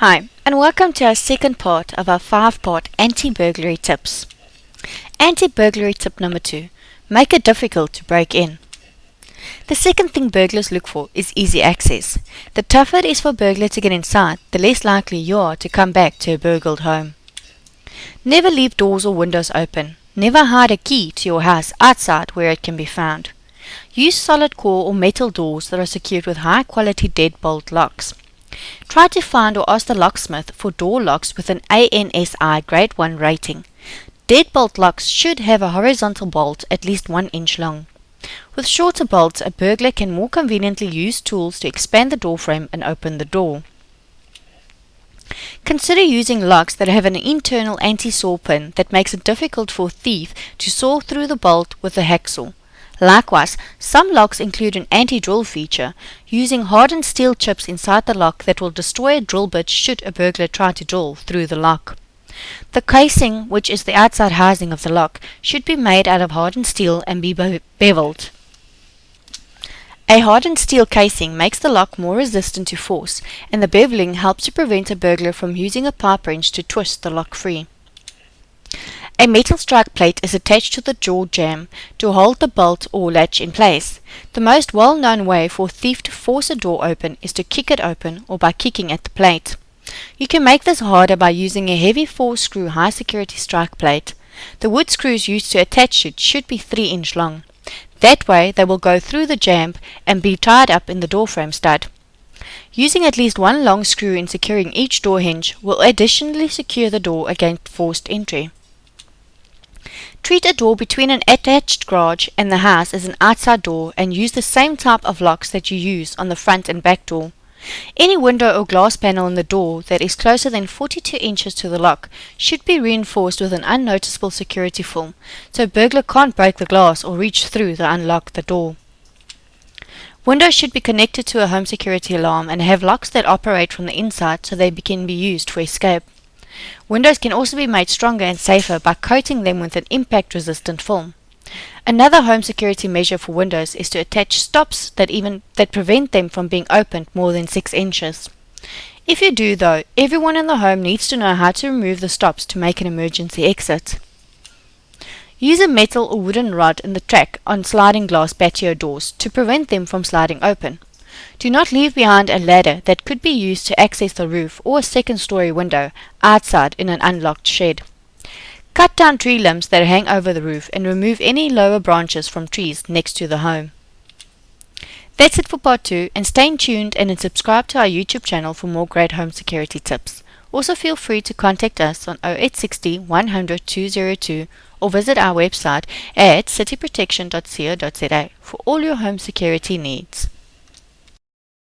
Hi, and welcome to our second part of our five-part anti-burglary tips. Anti-burglary tip number two, make it difficult to break in. The second thing burglars look for is easy access. The tougher it is for a burglar to get inside, the less likely you are to come back to a burgled home. Never leave doors or windows open. Never hide a key to your house outside where it can be found. Use solid core or metal doors that are secured with high quality deadbolt locks. Try to find or ask the locksmith for door locks with an ANSI Grade 1 rating. Deadbolt locks should have a horizontal bolt at least 1 inch long. With shorter bolts, a burglar can more conveniently use tools to expand the door frame and open the door. Consider using locks that have an internal anti-saw pin that makes it difficult for a thief to saw through the bolt with a hacksaw. Likewise, some locks include an anti-drill feature, using hardened steel chips inside the lock that will destroy a drill bit should a burglar try to drill through the lock. The casing, which is the outside housing of the lock, should be made out of hardened steel and be beveled. A hardened steel casing makes the lock more resistant to force, and the beveling helps to prevent a burglar from using a pipe wrench to twist the lock free. A metal strike plate is attached to the door jamb to hold the bolt or latch in place. The most well-known way for a thief to force a door open is to kick it open or by kicking at the plate. You can make this harder by using a heavy four-screw high-security strike plate. The wood screws used to attach it should be 3 inch long. That way they will go through the jamb and be tied up in the door frame stud. Using at least one long screw in securing each door hinge will additionally secure the door against forced entry. Treat a door between an attached garage and the house as an outside door and use the same type of locks that you use on the front and back door. Any window or glass panel in the door that is closer than 42 inches to the lock should be reinforced with an unnoticeable security film, so a burglar can't break the glass or reach through to unlock the door. Windows should be connected to a home security alarm and have locks that operate from the inside so they can be used for escape. Windows can also be made stronger and safer by coating them with an impact-resistant film. Another home security measure for windows is to attach stops that even that prevent them from being opened more than 6 inches. If you do though, everyone in the home needs to know how to remove the stops to make an emergency exit. Use a metal or wooden rod in the track on sliding glass patio doors to prevent them from sliding open. Do not leave behind a ladder that could be used to access the roof or a second story window outside in an unlocked shed. Cut down tree limbs that hang over the roof and remove any lower branches from trees next to the home. That's it for part 2 and stay tuned and subscribe to our YouTube channel for more great home security tips. Also feel free to contact us on 0860 100 202 or visit our website at cityprotection.co.za for all your home security needs.